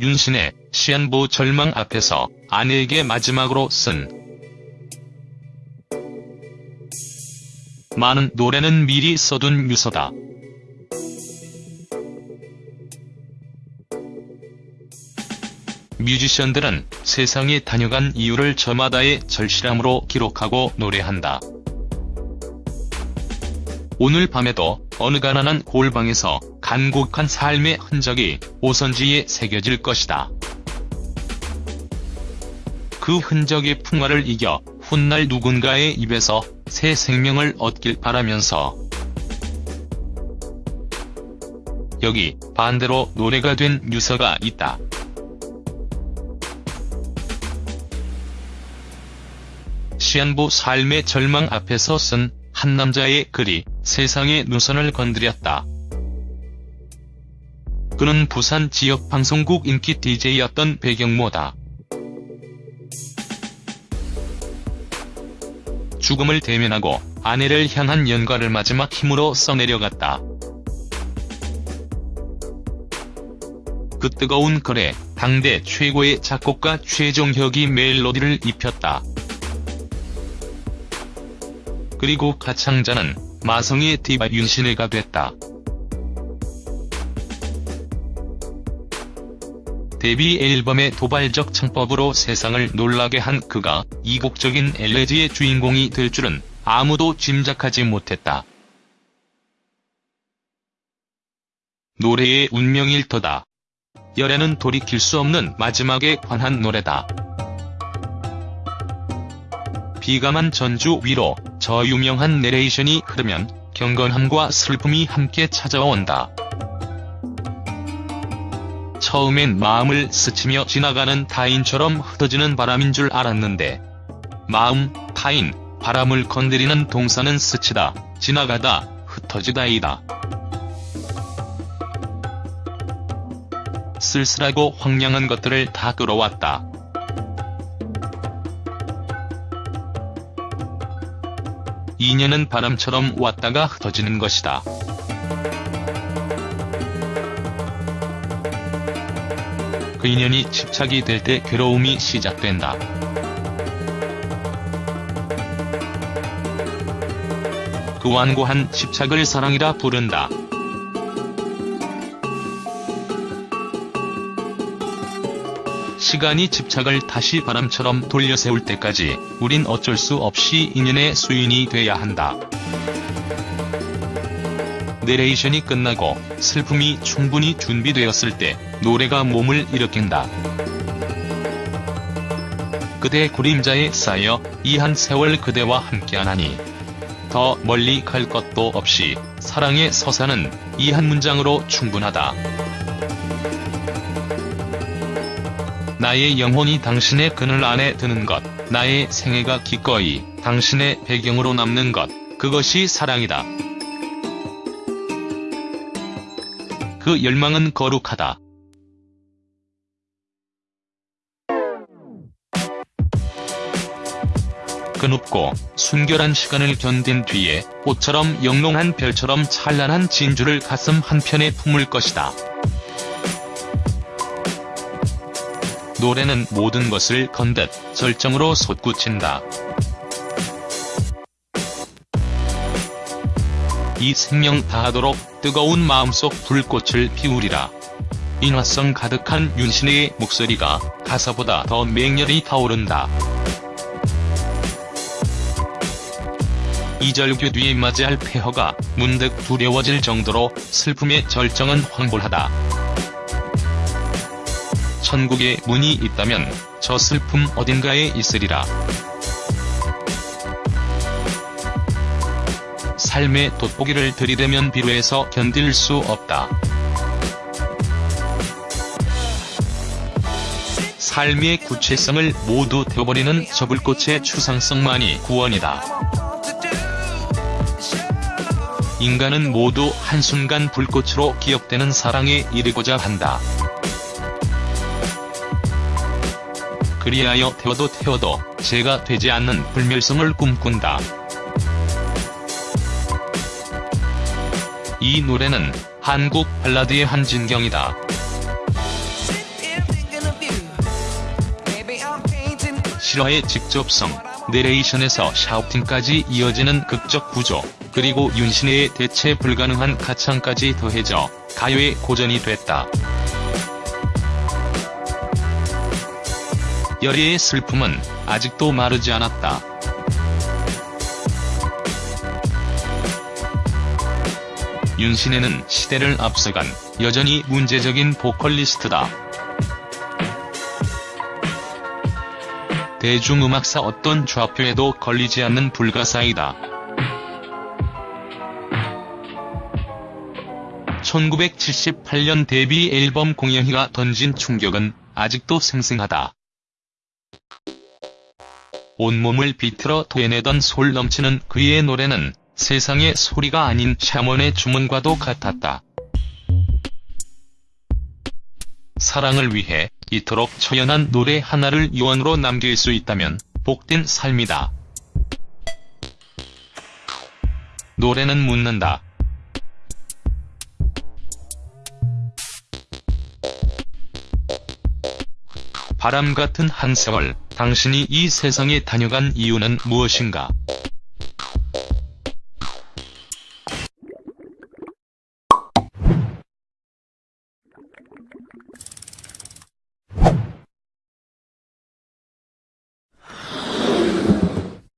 윤신의 시한부 절망 앞에서 아내에게 마지막으로 쓴 많은 노래는 미리 써둔 유서다. 뮤지션들은 세상에 다녀간 이유를 저마다의 절실함으로 기록하고 노래한다. 오늘 밤에도 어느 가난한 골방에서 간곡한 삶의 흔적이 오선지에 새겨질 것이다. 그 흔적의 풍화를 이겨 훗날 누군가의 입에서 새 생명을 얻길 바라면서 여기 반대로 노래가 된 유서가 있다. 시한부 삶의 절망 앞에서 쓴 한 남자의 글이 세상의 누선을 건드렸다. 그는 부산 지역 방송국 인기 DJ였던 배경모다. 죽음을 대면하고 아내를 향한 연가를 마지막 힘으로 써내려갔다. 그 뜨거운 글에 당대 최고의 작곡가 최종혁이 멜로디를 입혔다. 그리고 가창자는 마성의 디바 윤신혜가 됐다. 데뷔 앨범의 도발적 창법으로 세상을 놀라게 한 그가 이국적인 엘레지의 주인공이 될 줄은 아무도 짐작하지 못했다. 노래의 운명일 터다. 열애는 돌이킬 수 없는 마지막에 관한 노래다. 비감한 전주 위로 저 유명한 내레이션이 흐르면 경건함과 슬픔이 함께 찾아온다. 처음엔 마음을 스치며 지나가는 타인처럼 흩어지는 바람인 줄 알았는데 마음, 타인, 바람을 건드리는 동사는 스치다, 지나가다, 흩어지다이다. 쓸쓸하고 황량한 것들을 다 끌어왔다. 인연은 바람처럼 왔다가 흩어지는 것이다. 그 인연이 집착이 될 때 괴로움이 시작된다. 그 완고한 집착을 사랑이라 부른다. 시간이 집착을 다시 바람처럼 돌려세울 때까지 우린 어쩔 수 없이 인연의 수인이 돼야 한다. 내레이션이 끝나고 슬픔이 충분히 준비되었을 때 노래가 몸을 일으킨다. 그대 그림자에 쌓여 이 한 세월 그대와 함께하나니 더 멀리 갈 것도 없이 사랑의 서사는 이 한 문장으로 충분하다. 나의 영혼이 당신의 그늘 안에 드는 것, 나의 생애가 기꺼이 당신의 배경으로 남는 것, 그것이 사랑이다. 그 열망은 거룩하다. 그 높고 순결한 시간을 견딘 뒤에 꽃처럼 영롱한 별처럼 찬란한 진주를 가슴 한편에 품을 것이다. 노래는 모든 것을 건듯 절정으로 솟구친다. 이 생명 다하도록 뜨거운 마음속 불꽃을 피우리라. 인화성 가득한 윤신의 목소리가 가사보다 더 맹렬히 타오른다. 이절교 뒤에 맞이할 폐허가 문득 두려워질 정도로 슬픔의 절정은 황홀하다. 천국에 문이 있다면 저 슬픔 어딘가에 있으리라. 삶의 돋보기를 들이대면 비로해서 견딜 수 없다. 삶의 구체성을 모두 태워버리는 저 불꽃의 추상성만이 구원이다. 인간은 모두 한순간 불꽃으로 기억되는 사랑에 이르고자 한다. 그리하여 태워도 태워도 제가 되지 않는 불멸성을 꿈꾼다. 이 노래는 한국 발라드의 한진경이다. 실화의 직접성, 내레이션에서 샤우팅까지 이어지는 극적 구조, 그리고 윤신혜의 대체 불가능한 가창까지 더해져 가요의 고전이 됐다. 열애의 슬픔은 아직도 마르지 않았다. 윤신혜는 시대를 앞서간 여전히 문제적인 보컬리스트다. 대중음악사 어떤 좌표에도 걸리지 않는 불가사이다. 1978년 데뷔 앨범 공연희가 던진 충격은 아직도 생생하다. 온몸을 비틀어 토해내던 솔 넘치는 그의 노래는 세상의 소리가 아닌 샤먼의 주문과도 같았다. 사랑을 위해 이토록 처연한 노래 하나를 유언으로 남길 수 있다면 복된 삶이다. 노래는 묻는다. 바람 같은 한 세월, 당신이 이 세상에 다녀간 이유는 무엇인가?